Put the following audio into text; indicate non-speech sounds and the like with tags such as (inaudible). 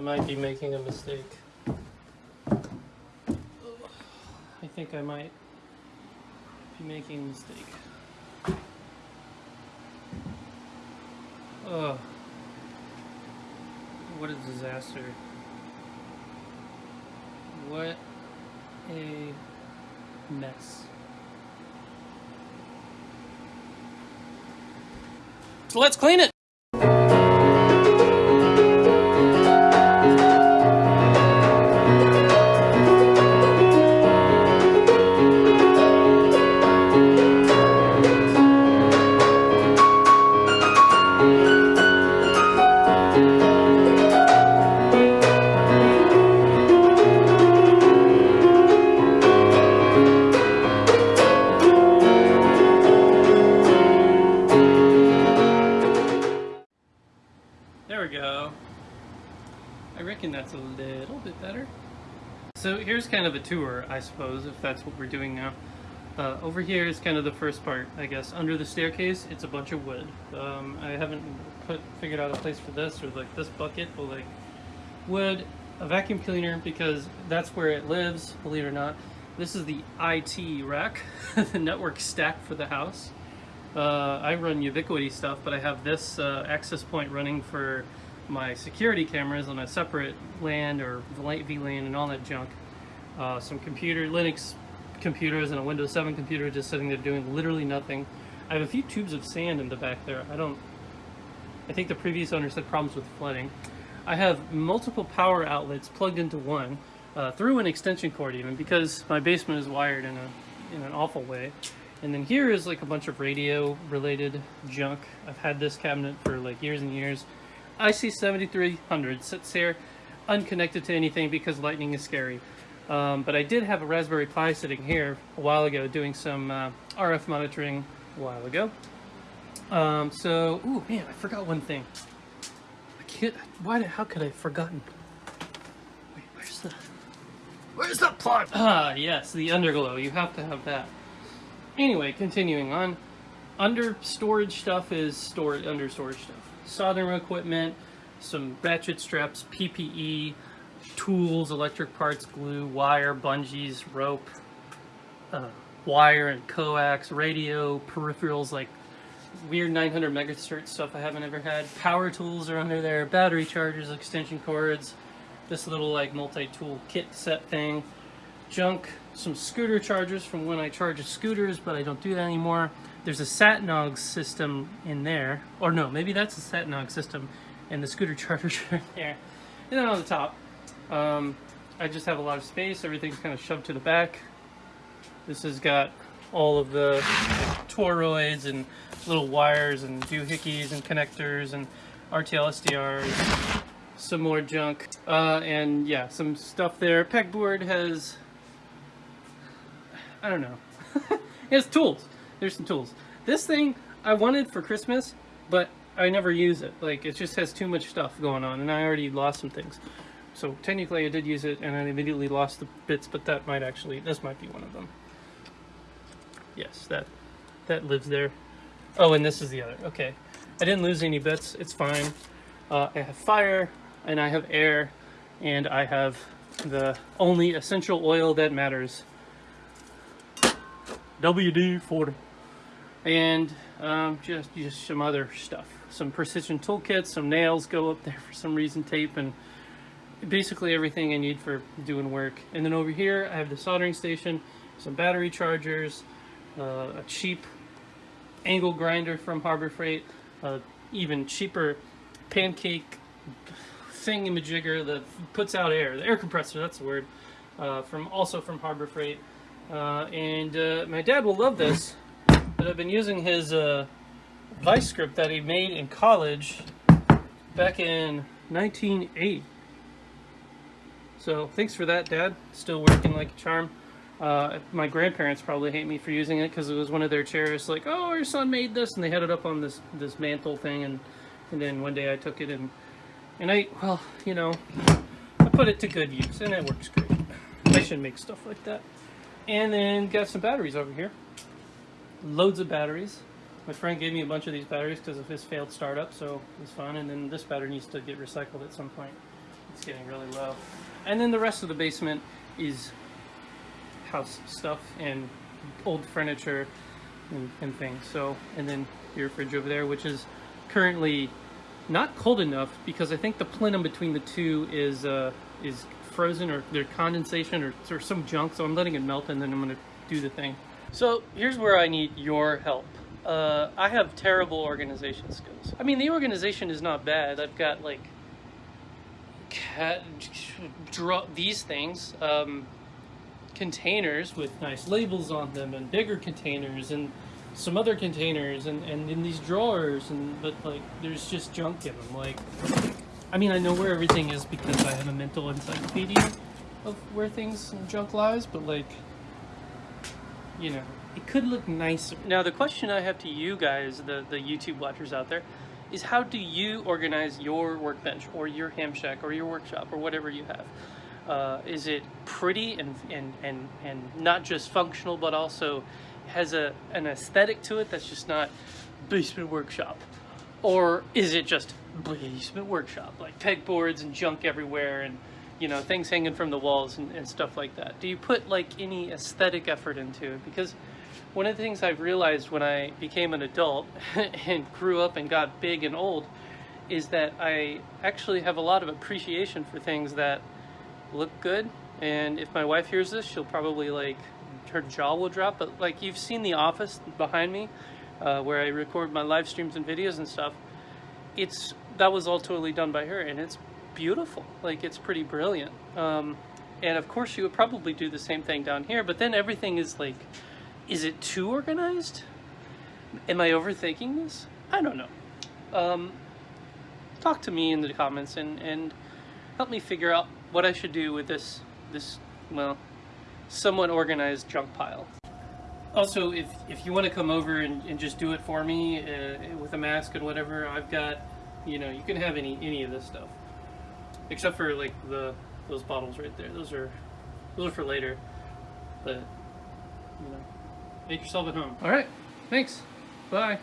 I might be making a mistake. I think I might be making a mistake. Ugh. What a disaster. What a mess. So let's clean it! Go. I reckon that's a little bit better. So here's kind of a tour, I suppose, if that's what we're doing now. Uh, over here is kind of the first part, I guess. Under the staircase, it's a bunch of wood. Um, I haven't put figured out a place for this, or like this bucket, but like wood, a vacuum cleaner, because that's where it lives, believe it or not. This is the IT rack, (laughs) the network stack for the house. Uh, I run Ubiquiti stuff, but I have this uh, access point running for my security cameras on a separate LAN or VLAN and all that junk. Uh, some computer, Linux computers and a Windows 7 computer just sitting there doing literally nothing. I have a few tubes of sand in the back there. I don't, I think the previous owner had problems with flooding. I have multiple power outlets plugged into one uh, through an extension cord even because my basement is wired in a in an awful way. And then here is like a bunch of radio related junk. I've had this cabinet for like years and years. IC7300 sits here unconnected to anything because lightning is scary. Um, but I did have a Raspberry Pi sitting here a while ago doing some uh, RF monitoring a while ago. Um, so, oh man, I forgot one thing. I can't, why, how could I have forgotten? Wait, where's the, where's the plug? Ah, yes, the underglow, you have to have that. Anyway, continuing on, under storage stuff is stored under storage stuff. Soldering equipment, some ratchet straps, PPE, tools, electric parts, glue, wire, bungees, rope, uh, wire and coax, radio, peripherals like weird 900 megahertz stuff I haven't ever had. Power tools are under there, battery chargers, extension cords, this little like multi-tool kit set thing, junk, some scooter chargers from when I charge scooters, but I don't do that anymore. There's a Satnog system in there, or no, maybe that's a Satnog system, and the scooter (laughs) chargers are there. And then on the top, um, I just have a lot of space. Everything's kind of shoved to the back. This has got all of the like, toroids and little wires and doohickeys and connectors and RTL SDRs, some more junk, uh, and yeah, some stuff there. Pegboard has I don't know. (laughs) it's tools. There's some tools. This thing I wanted for Christmas, but I never use it. Like, it just has too much stuff going on, and I already lost some things. So, technically, I did use it, and I immediately lost the bits, but that might actually, this might be one of them. Yes, that, that lives there. Oh, and this is the other. Okay. I didn't lose any bits. It's fine. Uh, I have fire, and I have air, and I have the only essential oil that matters, WD-40 and um, just just some other stuff. Some precision toolkits some nails go up there for some reason tape and basically everything I need for doing work. And then over here I have the soldering station some battery chargers uh, a cheap angle grinder from Harbor Freight uh, even cheaper pancake thingamajigger that puts out air. The air compressor that's the word uh, from also from Harbor Freight uh, and uh, my dad will love this, but I've been using his uh, vice script that he made in college back in 1980. So thanks for that, Dad. Still working like a charm. Uh, my grandparents probably hate me for using it because it was one of their chairs. Like, oh, our son made this, and they had it up on this this mantle thing, and and then one day I took it and and I well, you know, I put it to good use, and it works great. I should make stuff like that. And then got some batteries over here. Loads of batteries. My friend gave me a bunch of these batteries because of his failed startup, so it was fun. And then this battery needs to get recycled at some point. it's getting really low. And then the rest of the basement is house stuff and old furniture and, and things. So, and then your fridge over there, which is currently not cold enough because I think the plenum between the two is uh, is frozen or there's condensation or, or some junk. So I'm letting it melt and then I'm gonna do the thing. So here's where I need your help. Uh, I have terrible organization skills. I mean, the organization is not bad. I've got like cat, draw these things, um, containers with nice labels on them, and bigger containers, and some other containers, and, and in these drawers, and but like there's just junk in them. Like, I mean, I know where everything is because I have a mental encyclopedia of where things and junk lies, but like, you know, it could look nicer. Now, the question I have to you guys, the the YouTube watchers out there, is how do you organize your workbench or your ham shack or your workshop or whatever you have? Uh, is it pretty and, and, and, and not just functional, but also has a, an aesthetic to it that's just not basement workshop? Or is it just basement workshop, like pegboards and junk everywhere and you know things hanging from the walls and, and stuff like that? Do you put like any aesthetic effort into it? Because one of the things I've realized when I became an adult (laughs) and grew up and got big and old is that I actually have a lot of appreciation for things that look good. And if my wife hears this, she'll probably like, her jaw will drop. But like you've seen The Office behind me, uh, where I record my live streams and videos and stuff. It's, that was all totally done by her and it's beautiful. Like it's pretty brilliant. Um, and of course she would probably do the same thing down here, but then everything is like, is it too organized? Am I overthinking this? I don't know. Um, talk to me in the comments and, and help me figure out what I should do with this, this well, somewhat organized junk pile. Also, if, if you want to come over and, and just do it for me uh, with a mask and whatever, I've got, you know, you can have any, any of this stuff. Except for like the, those bottles right there. Those are, those are for later. But, you know. Make yourself at home. All right. Thanks. Bye.